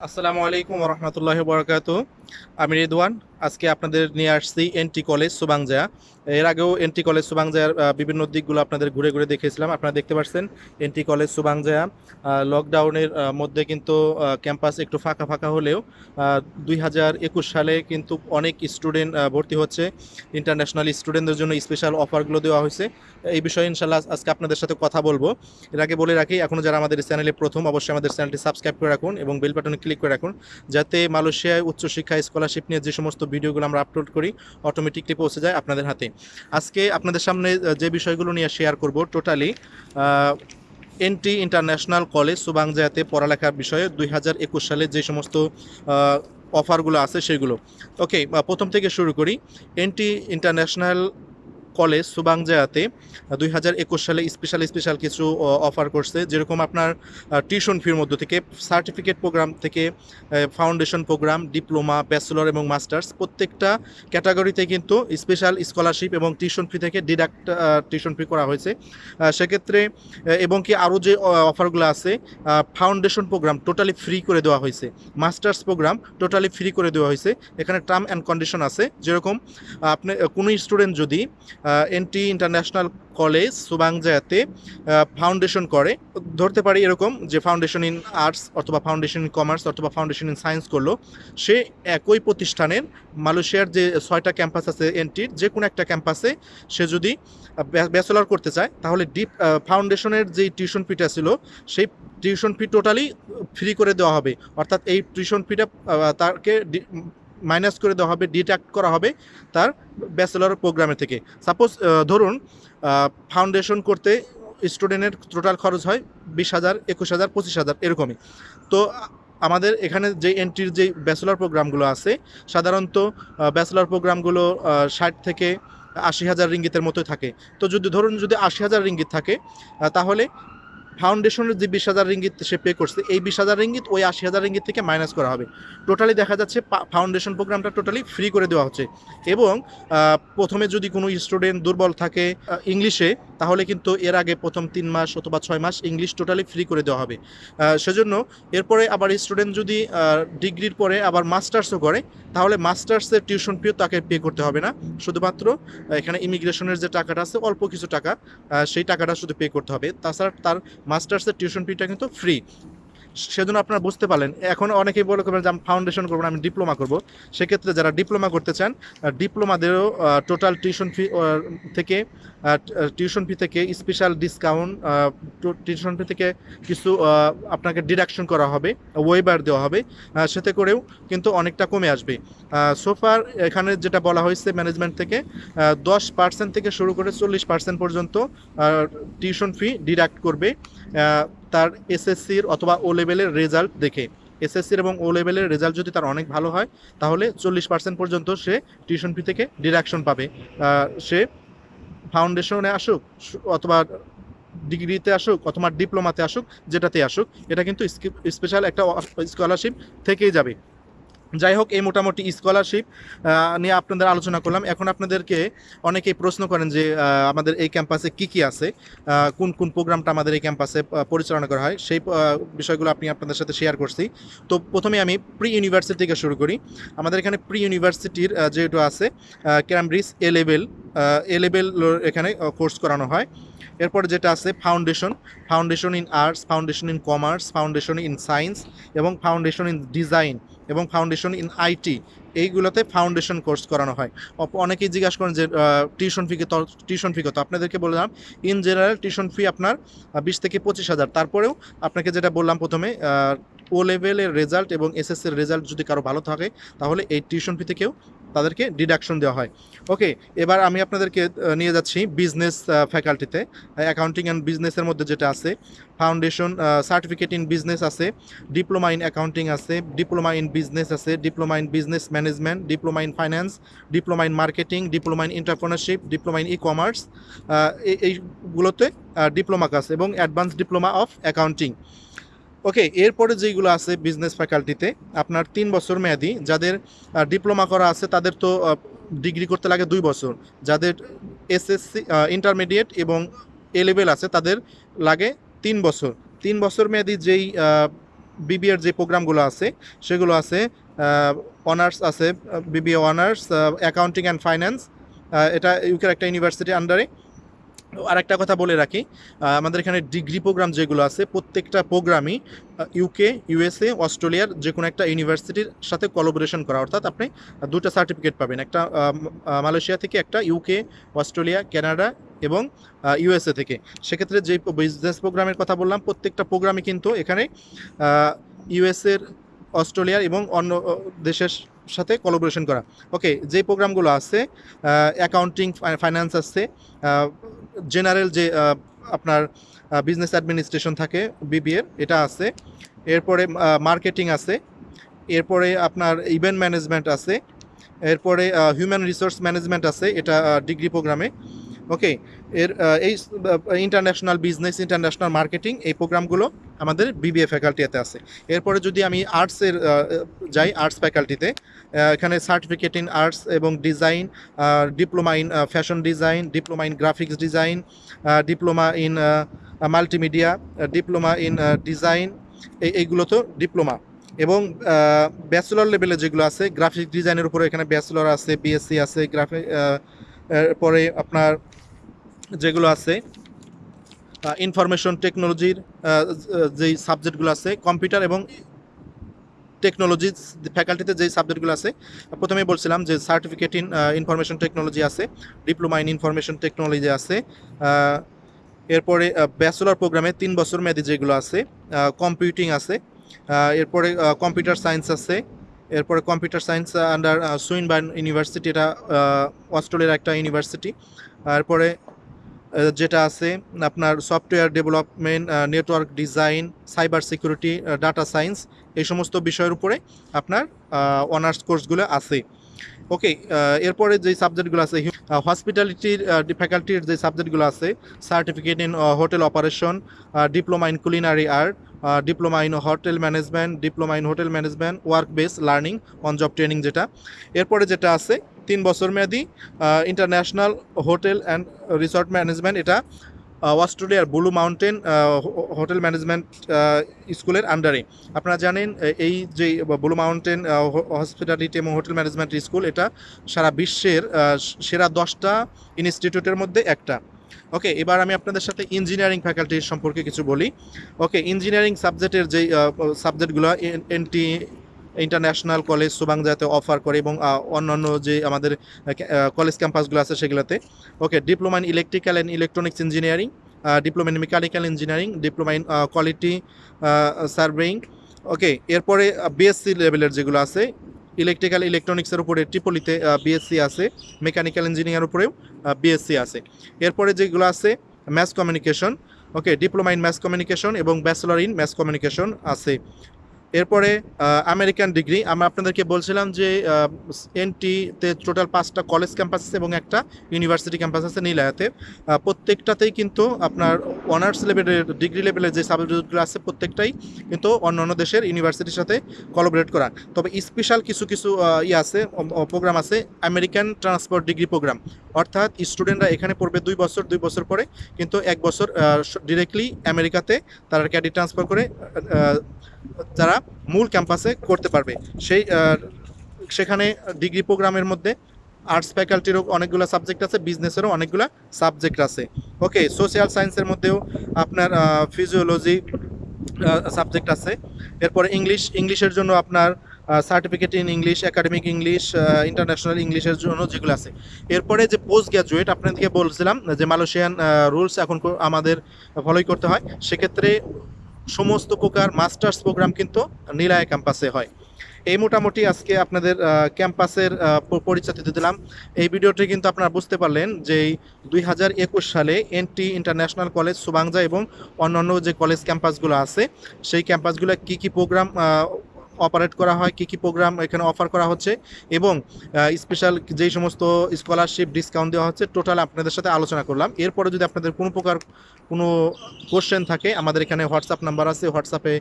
আসসালামু আলাইকুম রহমতুল্লাহ বরকাত আমি রেদওয়ান আজকে আপনাদের নিয়ে আসছি এনটি কলেজ সুবাংজা এর আগেও এনটি কলেজ সুবাংজার আহ, বিভিন্ন দিকগুলো আপনাদের ঘুরে ঘুরে দেখেছিলাম। আপনারা দেখতে পাচ্ছেন এনটি কলেজ সুবাংজা লকডাউনের মধ্যে কিন্তু ক্যাম্পাস একটু ফাঁকা ফাঁকা হলেও দুই হাজার একুশ সালে কিন্তু অনেক স্টুডেন্ট ভর্তি হচ্ছে। ইন্টারন্যাশনাল স্টুডেন্টদের জন্য স্পেশাল অফারগুলো দেওয়া হয়েছে। এই বিষয়ে ইনশাল্লাহ আজকে আপনাদের সাথে কথা বলব। এর আগে বলে রাখি এখনও যারা আমাদের চ্যানেলে প্রথম অবশ্যই আমাদের চ্যানেলটি সাবস্ক্রাইব করে রাখুন এবং বেল বাটনে ক্লিক করে রাখুন যাতে মালয়েশিয়ায় উচ্চশিক্ষা স্কলারশিপ নিয়ে যে সমস্ত ভিডিওগুলো আমরা আপলোড করি অটোমেটিকলি পৌঁছে যায় আপনাদের হাতে। আজকে আপনাদের সামনে যে বিষয়গুলো নিয়ে শেয়ার করব টোটালি এনটি ইন্টারন্যাশনাল কলেজ সুবাংজায়াতে পড়ালেখার বিষয়ে দুই হাজার একুশ সালে যে সমস্ত অফারগুলো আছে সেগুলো। ওকে প্রথম থেকে শুরু করি। এনটি ইন্টারন্যাশনাল কলেজ সুবাংজায়াতে দুই হাজার একুশ সালে স্পেশাল স্পেশাল কিছু অফার করছে। যেরকম আপনার টিউশন ফির মধ্য থেকে সার্টিফিকেট প্রোগ্রাম থেকে ফাউন্ডেশন প্রোগ্রাম ডিপ্লোমা ব্যাচেলর এবং মাস্টার্স প্রত্যেকটা ক্যাটাগরিতে কিন্তু স্পেশাল স্কলারশিপ এবং টিউশন ফি থেকে ডিডাক্ট টিউশন ফি করা হয়েছে। সেক্ষেত্রে এবং কি আরও যে অফারগুলো আছে ফাউন্ডেশন প্রোগ্রাম টোটালি ফ্রি করে দেওয়া হয়েছে। মাস্টার্স প্রোগ্রাম টোটালি ফ্রি করে দেওয়া হয়েছে। এখানে টার্ম অ্যান্ড কন্ডিশন আছে। যেরকম, আপনি, কোনো স্টুডেন্ট যদি এনটি ইন্টারন্যাশনাল কলেজ সুবাংজায়াতে ফাউন্ডেশন করে। ধরতে পারি এরকম যে ফাউন্ডেশন ইন আর্টস অথবা ফাউন্ডেশন ইন কমার্স অথবা ফাউন্ডেশন ইন সায়েন্স করল। সে একই প্রতিষ্ঠানের মালয়েশিয়ার যে ছয়টা ক্যাম্পাস আছে এনটির, যে কোনো একটা ক্যাম্পাসে সে যদি ব্যাচেলর করতে চায়, তাহলে ডিপ ফাউন্ডেশনের যে টিউশন ফিটা ছিল, সেই টিউশন ফি টোটালি ফ্রি করে দেওয়া হবে। অর্থাৎ এই টিউশন ফিটা তাকে মাইনাস করে দেওয়া হবে ডিডাক্ট করা হবে তার ব্যাচেলর প্রোগ্রামে থেকে। সাপোজ ধরুন ফাউন্ডেশন করতে স্টুডেন্টের টোটাল খরচ হয় বিশ হাজার, একুশ হাজার, পঁচিশ হাজার, এরকমই। তো, আমাদের এখানে যে এন্ট্রির যে ব্যাচেলর প্রোগ্রামগুলো আছে, সাধারণত ব্যাচেলর প্রোগ্রামগুলো ষাট থেকে আশি হাজার রিঙ্গিতের মতোই থাকে। তো যদি, ধরুন যদি আশি হাজার রিঙ্গিত থাকে তাহলে ফাউন্ডেশনের যে বিশ হাজার রিঙ্গিত সে পে করছে, এই বিশ হাজার রিঙ্গিত ওই আশি হাজার রিঙ্গিত থেকে মাইনাস করা হবে। টোটালি দেখা যাচ্ছে ফাউন্ডেশন প্রোগ্রামটা টোটালি ফ্রি করে দেওয়া হচ্ছে। এবং প্রথমে যদি কোনো স্টুডেন্ট দুর্বল থাকে ইংলিশে তাহলে কিন্তু এর আগে প্রথম তিন মাস অথবা ছয় মাস ইংলিশ টোটালি ফ্রি করে দেওয়া হবে। সেজন্য এরপরে আবার স্টুডেন্ট যদি ডিগ্রির পরে আবার মাস্টার্সও করে, তাহলে মাস্টার্সের টিউশন ফিও তাকে পে করতে হবে না। শুধুমাত্র এখানে ইমিগ্রেশনের যে টাকাটা আছে, অল্প কিছু টাকা সেই টাকাটা শুধু পে করতে হবে। তাছাড়া তার মাস্টার্সের টিউশন ফিটা কিন্তু ফ্রি। সেজন্য আপনারা বুঝতে পারলেন। এখন অনেকেই বলে করবেন যে, আমি ফাউন্ডেশন করব না, আমি ডিপ্লোমা করব। সেক্ষেত্রে যারা ডিপ্লোমা করতে চান ডিপ্লোমাদেরও টোটাল টিউশন ফি থেকে টিউশন ফি থেকে স্পেশাল ডিসকাউন্ট টিউশন ফি থেকে কিছু আপনাকে ডিডাকশন করা হবে ওয়েবার দেওয়া হবে সেতে করেও কিন্তু অনেকটা কমে আসবে। সোফার এখানে যেটা বলা হয়েছে ম্যানেজমেন্ট থেকে দশ পার্সেন্ট থেকে শুরু করে চল্লিশ পার্সেন্ট পর্যন্ত টিউশন ফি ডিডাক্ট করবে। তার এসএসসির অথবা ও লেভেলের রেজাল্ট দেখে। এসএসসির এবং ও লেভেলের রেজাল্ট যদি তার অনেক ভালো হয়, তাহলে চল্লিশ পার্সেন্ট পর্যন্ত সে টিউশন ফি থেকে ডিডাকশন পাবে। সে ফাউন্ডেশনে আসুক, অথবা ডিগ্রিতে আসুক, অথবা ডিপ্লোমাতে আসুক যেটাতে আসুক, এটা কিন্তু স্পেশাল একটা স্কলারশিপ থেকেই যাবে। যাই হোক, এই মোটামুটি স্কলারশিপ নিয়ে আপনাদের আলোচনা করলাম। এখন আপনাদেরকে অনেকেই প্রশ্ন করেন যে আমাদের এই ক্যাম্পাসে কি কি আছে? কোন কোন প্রোগ্রামটা আমাদের এই ক্যাম্পাসে পরিচালনা করা হয়? সেই বিষয়গুলো আপনি আপনাদের সাথে শেয়ার করছি। তো প্রথমে আমি প্রি ইউনিভার্সিটি থেকে শুরু করি। আমাদের এখানে প্রি ইউনিভার্সিটির যেহেতু আছে Cambridge A level A level এখানে কোর্স করানো হয়। এরপর যেটা আছে foundation foundation in arts foundation in commerce foundation in science এবং ফাউন্ডেশন ইন ডিজাইন এবং ফাউন্ডেশন ইন আইটি এইগুলোতে ফাউন্ডেশন কোর্স করানো হয়। অনেকেই জিজ্ঞাসা করেন যে টিউশন ফি কত টিউশন ফি কত? আপনাদেরকে বললাম ইন জেনারেল টিউশন ফি আপনার বিশ থেকে পঁচিশ হাজার। তারপরেও আপনাকে যেটা বললাম প্রথমে ও লেভেলের রেজাল্ট এবং এসএসসির রেজাল্ট যদি কারও ভালো থাকে, তাহলে এই টিউশন ফি থেকেও তাদেরকে ডিডাকশন দেওয়া হয়। ওকে এবার আমি আপনাদেরকে নিয়ে যাচ্ছি বিজনেস ফ্যাকাল্টিতে অ্যাকাউন্টিং অ্যান্ড বিজনেসের মধ্যে যেটা আছে ফাউন্ডেশন সার্টিফিকেট ইন বিজনেস আছে ডিপ্লোমা ইন অ্যাকাউন্টিং আছে ডিপ্লোমা ইন বিজনেস আছে diploma in business management diploma in finance diploma in marketing diploma in entrepreneurship diploma in e commerce এইগুলোতে ডিপ্লোমা কাজ এবং advance diploma of accounting okay এরপরে যেগুলো আছে business ফ্যাকাল্টিতে আপনার তিন বছর মেয়াদি, যাদের ডিপ্লোমা করা আছে, তাদের তো ডিগ্রি করতে লাগে দুই বছর। যাদের এসএসসি ইন্টারমিডিয়েট এবং এ লেভেল আছে, তাদের লাগে তিন বছর। তিন বছর মেয়াদি যেই বিবিএর যে প্রোগ্রামগুলো আছে, সেগুলো আছে অনার্স আছে BBA honours accounting and finance এটা ইউকের একটা ইউনিভার্সিটির আন্ডারে আর একটা কথা বলে রাখি আমাদের এখানে ডিগ্রি প্রোগ্রাম যেগুলো আছে, প্রত্যেকটা প্রোগ্রামই ইউকে ইউএসএ অস্ট্রেলিয়ার যে কোনো একটা ইউনিভার্সিটির সাথে কোলাবোরেশন করা। অর্থাৎ আপনি দুটো সার্টিফিকেট পাবেন, একটা মালয়েশিয়া থেকে, একটা ইউকে অস্ট্রেলিয়া কানাডা এবং ইউএসএ থেকে। সেক্ষেত্রে যে বিজনেস প্রোগ্রামের কথা বললাম, প্রত্যেকটা প্রোগ্রামে কিন্তু এখানে ইউএসএর অস্ট্রেলিয়ার এবং অন্য দেশের সাথে কলাবোরেশন করা। ওকে যে প্রোগ্রামগুলো আছে অ্যাকাউন্টিং ফাইন্যান্স আছে জেনারেল যে আপনার বিজনেস অ্যাডমিনিস্ট্রেশন থাকে বিবিএর এটা আছে। এরপরে মার্কেটিং আছে। এরপরে আপনার ইভেন্ট ম্যানেজমেন্ট আছে। এরপরে হিউম্যান রিসোর্স ম্যানেজমেন্ট আছে, এটা ডিগ্রি প্রোগ্রামে ওকে এর এই ইন্টারন্যাশনাল বিজনেস ইন্টারন্যাশনাল মার্কেটিং এই প্রোগ্রামগুলো আমাদের বিবিএ ফ্যাকাল্টিতে আছে। এরপরে যদি আমি আর্টসের যাই আর্টস ফ্যাকাল্টিতে এখানে সার্টিফিকেট ইন আর্টস এবং design diploma in fashion design diploma in graphics design diploma in multimedia diploma in design এই, এইগুলো তো ডিপ্লোমা এবং ব্যাচেলর লেভেলে যেগুলো আছে গ্রাফিক ডিজাইনের উপরে এখানে ব্যাচেলর আছে বিএসসি আছে গ্রাফিক পরে আপনার যেগুলো আছে ইনফরমেশন টেকনোলজির যেই সাবজেক্টগুলো আছে কম্পিউটার এবং টেকনোলজি ফ্যাকাল্টিতে যেই সাবজেক্টগুলো আছে প্রথমেই বলছিলাম যে সার্টিফিকেট ইন ইনফরমেশন টেকনোলজি আছে ডিপ্লোমা ইন ইনফরমেশন টেকনোলজি আছে এরপরে ব্যাচেলর প্রোগ্রামে তিন বছর মেয়াদি যেগুলো আছে কম্পিউটিং আছে এরপরে কম্পিউটার সায়েন্স আছে এরপরে computer science under Swinburne university এটা অস্ট্রেলিয়ার একটা ইউনিভার্সিটি তারপরে আহ, যেটা আছে, আপনার software development network design cyber security data science এই সমস্ত বিষয়ের উপরে আপনার অনার্স কোর্সগুলো আছে। ওকে এরপরে যে সাবজেক্টগুলো আছে হসপিটালিটির ফ্যাকাল্টির যে সাবজেক্টগুলো আছে certificate in hotel operation diploma in culinary art diploma in hotel management, diploma in hotel management work base learning on job training যেটা। এরপরে যেটা আছে, তিন বছর মেয়াদি international hotel and resort management এটা অস্ট্রেলিয়ার ব্লু মাউন্টেন হোটেল ম্যানেজমেন্ট স্কুলের আন্ডারে আপনারা জানেন এই যে ব্লু মাউন্টেন হসপিটালিটি এবং হোটেল ম্যানেজমেন্ট স্কুল, এটা সারা বিশ্বের সেরা দশটা ইনস্টিটিউটের মধ্যে একটা। ওকে এবার আমি আপনাদের সাথে ইঞ্জিনিয়ারিং ফ্যাকাল্টির সম্পর্কে কিছু বলি। ওকে ইঞ্জিনিয়ারিং সাবজেক্টের যেই সাবজেক্টগুলো এনটি ইন্টারন্যাশনাল কলেজ সুবাংজাতে অফার করে এবং অন্যান্য যে আমাদের কলেজ ক্যাম্পাসগুলো আছে সেগুলোতে। Okay diploma in electrical and electronics engineering diploma in mechanical engineering diploma in quality surveying okay এরপরে বিএসসি লেভেলের যেগুলো আছে ইলেকট্রিক্যাল ইলেকট্রনিক্সের উপরে ট্রিপলিতে বিএসসি আছে, মেকানিক্যাল ইঞ্জিনিয়ার উপরেও বিএসসি আছে। এরপরে যেগুলো আছে math communication okay diploma in math communication এবং ব্যাচেলর ইন ম্যাথ কমিউনিকেশন আছে। এরপরে আমেরিকান ডিগ্রি আমরা আপনাদেরকে বলছিলাম যে এনটিতে টোটাল পাঁচটা কলেজ ক্যাম্পাস আছে এবং একটা ইউনিভার্সিটি ক্যাম্পাস আছে নীলায়াতে। প্রত্যেকটাতেই কিন্তু আপনার অনার্স লেভেলের ডিগ্রি লেভেলের যে সাবজেক্টগুলো আছে প্রত্যেকটাই কিন্তু অন্য অন্য দেশের ইউনিভার্সিটির সাথে কোলাবোরেট করা। তবে স্পেশাল কিছু কিছু ইয়ে আছে প্রোগ্রাম আছে আমেরিকান ট্রান্সপোর্ট ডিগ্রি প্রোগ্রাম অর্থাৎ স্টুডেন্টরা এখানে পড়বে দুই বছর দুই বছর পরে। কিন্তু এক বছর ডিরেক্টলি আমেরিকাতে তারা ক্যাডি ট্রান্সফার করে তারা মূল ক্যাম্পাসে করতে পারবে। সেই সেখানে ডিগ্রি প্রোগ্রামের মধ্যে আর্টস ফ্যাকাল্টিরও অনেকগুলো সাবজেক্ট আছে বিজনেসেরও অনেকগুলো সাবজেক্ট আছে। ওকে সোশ্যাল সায়েন্সের মধ্যেও আপনার ফিজিওলজি সাবজেক্ট আছে। এরপরে ইংলিশ ইংলিশের জন্য আপনার certificate in English academic English international ইংলিশের জন্য যেগুলো আছে। এরপরে যে পোস্ট গ্র্যাজুয়েট আপনাদেরকে বলছিলাম যে মালয়েশিয়ান রুলস এখন আমাদের ফলোই করতে হয়। সেক্ষেত্রে সমস্ত প্রকার মাস্টার্স প্রোগ্রাম কিন্তু নীলায় ক্যাম্পাসে হয়। এই মোটামুটি আজকে আপনাদের ক্যাম্পাসের পরিচয় দিতে দিলাম। এই ভিডিওটি কিন্তু আপনারা বুঝতে পারলেন যে দুই হাজার একুশ সালে এনটি ইন্টারন্যাশনাল কলেজ সুবাংজা এবং অন্যান্য যে কলেজ ক্যাম্পাসগুলো আছে, সেই ক্যাম্পাসগুলো কি কি প্রোগ্রাম অপারেট করা হয়, কি কি প্রোগ্রাম এখানে অফার করা হচ্ছে এবং স্পেশাল যেই সমস্ত স্কলারশিপ ডিসকাউন্ট দেওয়া হচ্ছে টোটাল আপনাদের সাথে আলোচনা করলাম। এরপরে যদি আপনাদের কোনো প্রকার কোনো কোশ্চেন থাকে, আমাদের এখানে হোয়াটসঅ্যাপ নাম্বার আছে হোয়াটসঅ্যাপে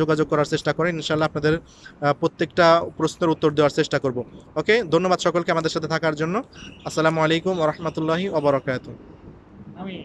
যোগাযোগ করার চেষ্টা করেন। ইনশাল্লাহ আপনাদের প্রত্যেকটা প্রশ্নের উত্তর দেওয়ার চেষ্টা করব। ওকে ধন্যবাদ সকলকে আমাদের সাথে থাকার জন্য। আসসালামু আলাইকুম রহমতুল্লাহি ওবরাকাতু আমি